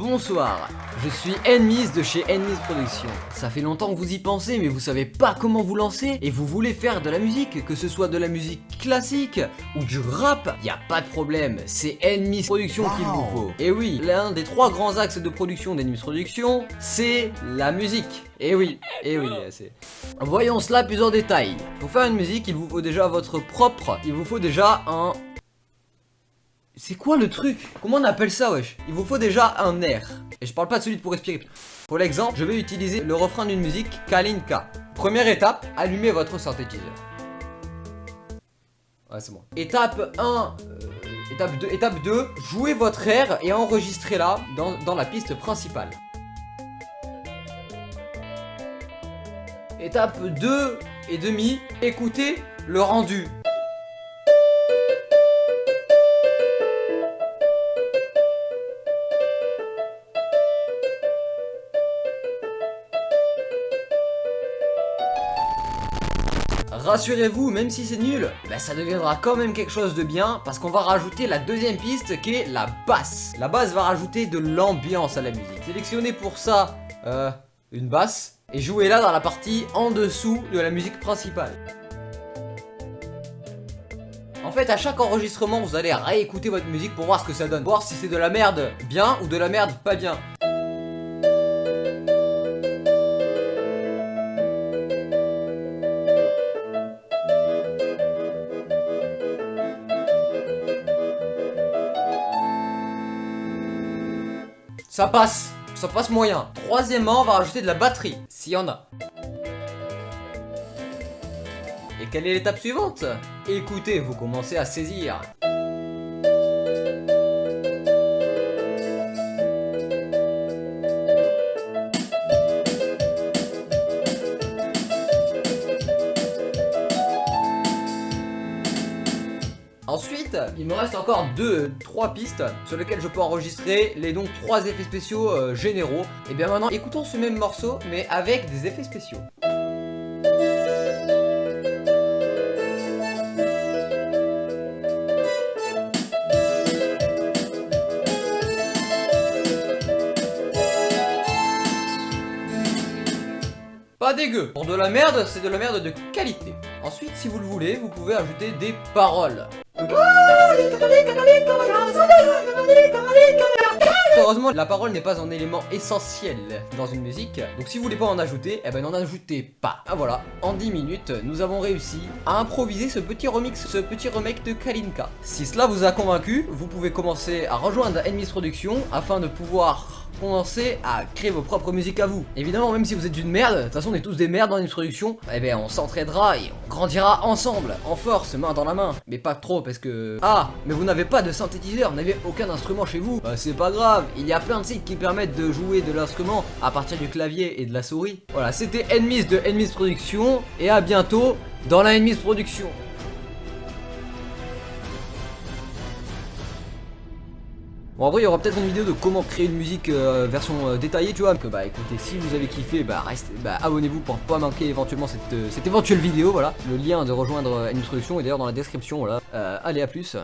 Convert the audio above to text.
Bonsoir, je suis Enmis de chez Enmis Productions. Ça fait longtemps que vous y pensez mais vous savez pas comment vous lancer et vous voulez faire de la musique, que ce soit de la musique classique ou du rap, y a pas de problème, c'est Enmis Productions qu'il vous faut. Et oui, l'un des trois grands axes de production d'Enmis Productions, c'est la musique. Et oui, et oui, c'est... Voyons cela plus en détail. Pour faire une musique, il vous faut déjà votre propre, il vous faut déjà un c'est quoi le truc? Comment on appelle ça wesh? Il vous faut déjà un air. Et je parle pas de celui pour respirer. Pour l'exemple, je vais utiliser le refrain d'une musique Kalinka. Première étape, allumez votre synthétiseur. Ouais c'est bon. Étape 1, euh, étape 2, étape 2, jouez votre air et enregistrez-la dans, dans la piste principale. Étape 2 et demi, écoutez le rendu. Rassurez-vous, même si c'est nul, bah, ça deviendra quand même quelque chose de bien parce qu'on va rajouter la deuxième piste qui est la basse. La basse va rajouter de l'ambiance à la musique. Sélectionnez pour ça euh, une basse et jouez-la dans la partie en dessous de la musique principale. En fait, à chaque enregistrement, vous allez réécouter votre musique pour voir ce que ça donne. Voir si c'est de la merde bien ou de la merde pas bien. Ça passe, ça passe moyen. Troisièmement, on va rajouter de la batterie, s'il y en a. Et quelle est l'étape suivante? Écoutez, vous commencez à saisir. Ensuite, il me reste encore 2, 3 pistes sur lesquelles je peux enregistrer les donc 3 effets spéciaux euh, généraux. Et bien maintenant, écoutons ce même morceau, mais avec des effets spéciaux. Pas dégueu. Pour de la merde, c'est de la merde de qualité. Ensuite, si vous le voulez, vous pouvez ajouter des paroles. Heureusement, la parole n'est pas un élément essentiel dans une musique. Donc si vous voulez pas en ajouter, eh ben n'en ajoutez pas. Ah voilà, en 10 minutes, nous avons réussi à improviser ce petit remix, ce petit remake de Kalinka. Si cela vous a convaincu, vous pouvez commencer à rejoindre Enemies Production afin de pouvoir à créer vos propres musiques à vous. Évidemment, même si vous êtes une merde, de toute façon on est tous des merdes dans l'introduction, eh ben on s'entraidera et on grandira ensemble, en force, main dans la main. Mais pas trop parce que... Ah, mais vous n'avez pas de synthétiseur, vous n'avez aucun instrument chez vous. Bah, c'est pas grave, il y a plein de sites qui permettent de jouer de l'instrument à partir du clavier et de la souris. Voilà, c'était Enemies de Enemies Production et à bientôt dans la Enemies Production. Bon après il y aura peut-être une vidéo de comment créer une musique euh, version euh, détaillée tu vois. Donc bah écoutez si vous avez kiffé bah restez bah abonnez-vous pour pas manquer éventuellement cette, euh, cette éventuelle vidéo voilà. Le lien de rejoindre une introduction est d'ailleurs dans la description voilà. Allez à plus